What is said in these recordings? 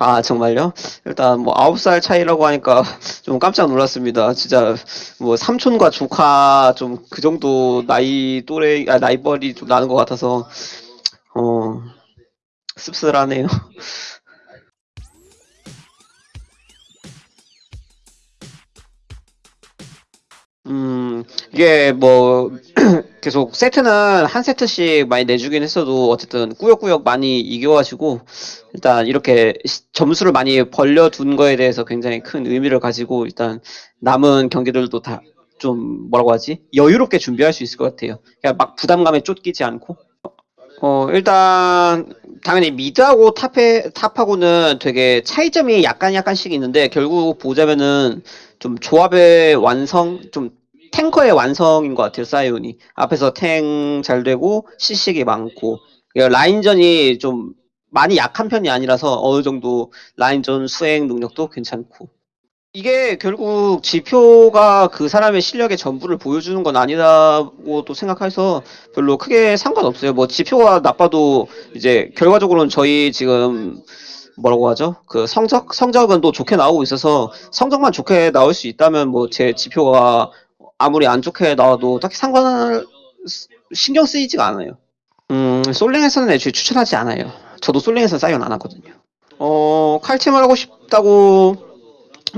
아, 정말요? 일단 뭐 9살 차이라고 하니까 좀 깜짝 놀랐습니다. 진짜 뭐 삼촌과 조카 좀 그 정도 나이 또래, 아, 나이벌이 좀 나는 것 같아서, 어, 씁쓸하네요. 음, 이게 뭐, 계속 세트는 한 세트씩 많이 내주긴 했어도 어쨌든 꾸역꾸역 많이 이겨가지고 일단 이렇게 시- 점수를 많이 벌려둔 거에 대해서 굉장히 큰 의미를 가지고 일단 남은 경기들도 다 좀 뭐라고 하지? 여유롭게 준비할 수 있을 것 같아요. 그냥 막 부담감에 쫓기지 않고. 어, 일단 당연히 미드하고 탑에, 탑하고는 되게 차이점이 약간 약간씩 있는데 결국 보자면은 좀 조합의 완성, 좀 탱커의 완성인 것 같아요, 사이온이. 앞에서 탱 잘 되고, 시식이 많고, 그러니까 라인전이 좀 많이 약한 편이 아니라서 어느 정도 라인전 수행 능력도 괜찮고. 이게 결국 지표가 그 사람의 실력의 전부를 보여주는 건 아니라고도 생각해서 별로 크게 상관없어요. 뭐 지표가 나빠도 이제 결과적으로는 저희 지금 뭐라고 하죠? 그 성적 성적은 또 좋게 나오고 있어서 성적만 좋게 나올 수 있다면 뭐 제 지표가 아무리 안 좋게 나와도 딱히 상관 신경 쓰이지가 않아요. 음, 솔랭에서는 애초에 추천하지 않아요. 저도 솔랭에서 사이언 안 하거든요. 어, 칼팀을 하고 싶다고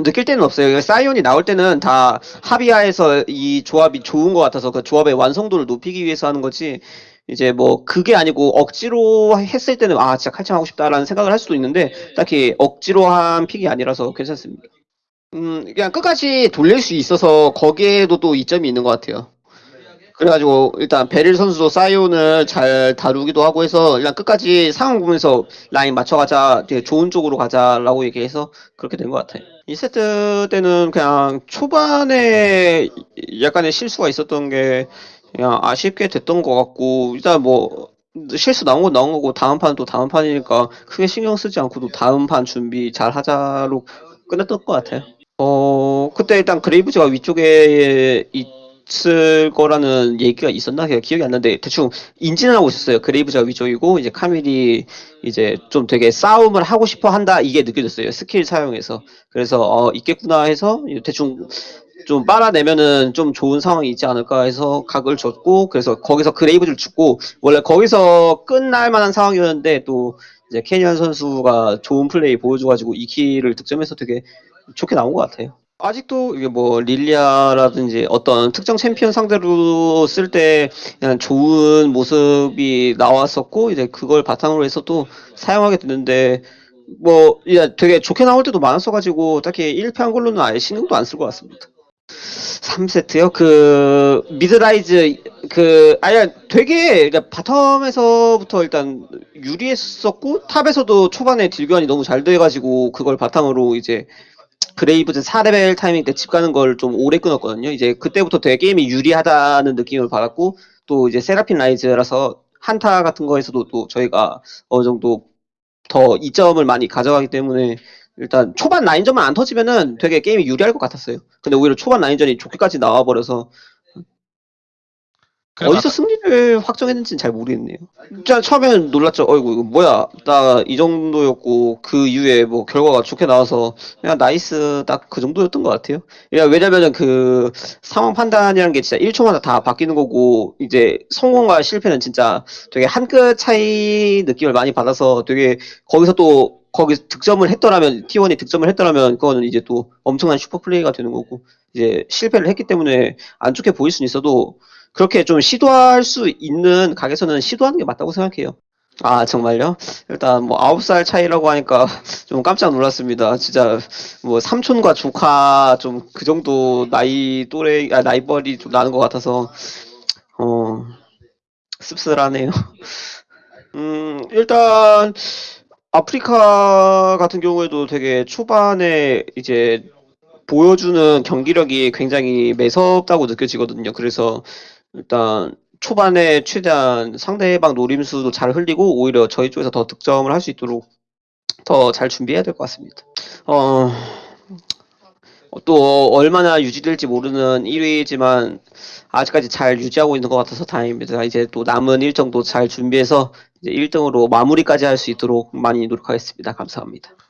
느낄 때는 없어요. 사이온이 나올 때는 다 합의하에서 이 조합이 좋은 것 같아서 그 조합의 완성도를 높이기 위해서 하는 거지. 이제 뭐 그게 아니고 억지로 했을 때는 아 진짜 칼춤 하고 싶다라는 생각을 할 수도 있는데 딱히 억지로 한 픽이 아니라서 괜찮습니다. 음 그냥 끝까지 돌릴 수 있어서 거기에도 또 이점이 있는 것 같아요. 그래가지고 일단 베릴 선수도 사이온을 잘 다루기도 하고 해서 일단 끝까지 상황 보면서 라인 맞춰가자 되게 좋은 쪽으로 가자라고 얘기해서 그렇게 된 것 같아요. 2세트 때는 그냥 초반에 약간의 실수가 있었던 게 그냥 아쉽게 됐던 것 같고 일단 뭐 실수 나온 건 나온 거고 다음 판은 또 다음 판이니까 크게 신경 쓰지 않고 또 다음 판 준비 잘 하자로 끝냈던 것 같아요. 어, 그때 일단 그레이브즈가 위쪽에 있을 거라는 얘기가 있었나? 제가 기억이 안 나는데 대충 인지는 하고 있었어요. 그레이브즈가 위쪽이고 이제 카밀이 이제 좀 되게 싸움을 하고 싶어 한다 이게 느껴졌어요. 스킬 사용해서. 그래서 어, 있겠구나 해서 대충 좀 빨아내면은 좀 좋은 상황이 있지 않을까 해서 각을 줬고 그래서 거기서 그레이브즈를 죽고 원래 거기서 끝날 만한 상황이었는데 또 이제 캐니언 선수가 좋은 플레이 보여줘가지고 2 kill을 득점해서 되게 좋게 나온 것 같아요. 아직도 이게 뭐 릴리아라든지 어떤 특정 챔피언 상대로 쓸 때 좋은 모습이 나왔었고 이제 그걸 바탕으로 해서 또 사용하게 됐는데 뭐 되게 좋게 나올 때도 많았어가지고 딱히 1패한 걸로는 아예 신경도 안 쓸 것 같습니다. 3세트요? 그 mid 라이즈 그 아니 되게 그러니까 바텀에서부터 일단 유리했었고 top에서도 초반에 deal 교환이 너무 잘 돼가지고 그걸 바탕으로 이제 그레이브즈 4레벨 타이밍 때 집 가는 걸 좀 오래 끊었거든요. 이제 그때부터 되게 게임이 유리하다는 느낌을 받았고 또 이제 세라핀 라이즈라서 한타 같은 거에서도 또 저희가 어느 정도 더 이점을 많이 가져가기 때문에 일단 초반 라인전만 안 터지면은 되게 게임이 유리할 것 같았어요. 근데 오히려 초반 라인전이 좋게까지 나와버려서 어디서 승리를 확정했는지는 잘 모르겠네요. 진짜 처음에는 놀랐죠. 어이구 이거 뭐야 나 이 정도였고 그 이후에 뭐 결과가 좋게 나와서 그냥 nice 딱 그 정도였던 것 같아요. 왜냐면은 그 상황 판단이라는 게 진짜 1초마다 다 바뀌는 거고 이제 성공과 실패는 진짜 되게 한 끗 차이 느낌을 많이 받아서 되게 거기서 또 거기 득점을 했더라면 T1이 득점을 했더라면 그거는 이제 또 엄청난 슈퍼 플레이가 되는 거고 이제 실패를 했기 때문에 안 좋게 보일 수는 있어도 그렇게 좀 시도할 수 있는 각에서는 시도하는 게 맞다고 생각해요. 아, 정말요? 일단 뭐 9살 차이라고 하니까 좀 깜짝 놀랐습니다. 진짜 뭐 삼촌과 조카 좀 그 정도 나이 또래, 아, 나이벌이 좀 나는 것 같아서, 어, 씁쓸하네요. 음, 일단 아프리카 같은 경우에도 되게 초반에 이제 보여주는 경기력이 굉장히 매섭다고 느껴지거든요. 그래서 일단 초반에 최대한 상대방 노림수도 잘 흘리고 오히려 저희 쪽에서 더 득점을 할 수 있도록 더 잘 준비해야 될 것 같습니다. 어, 또 얼마나 유지될지 모르는 1위지만 아직까지 잘 유지하고 있는 것 같아서 다행입니다. 이제 또 남은 일정도 잘 준비해서 이제 1등으로 마무리까지 할 수 있도록 많이 노력하겠습니다. 감사합니다. 네.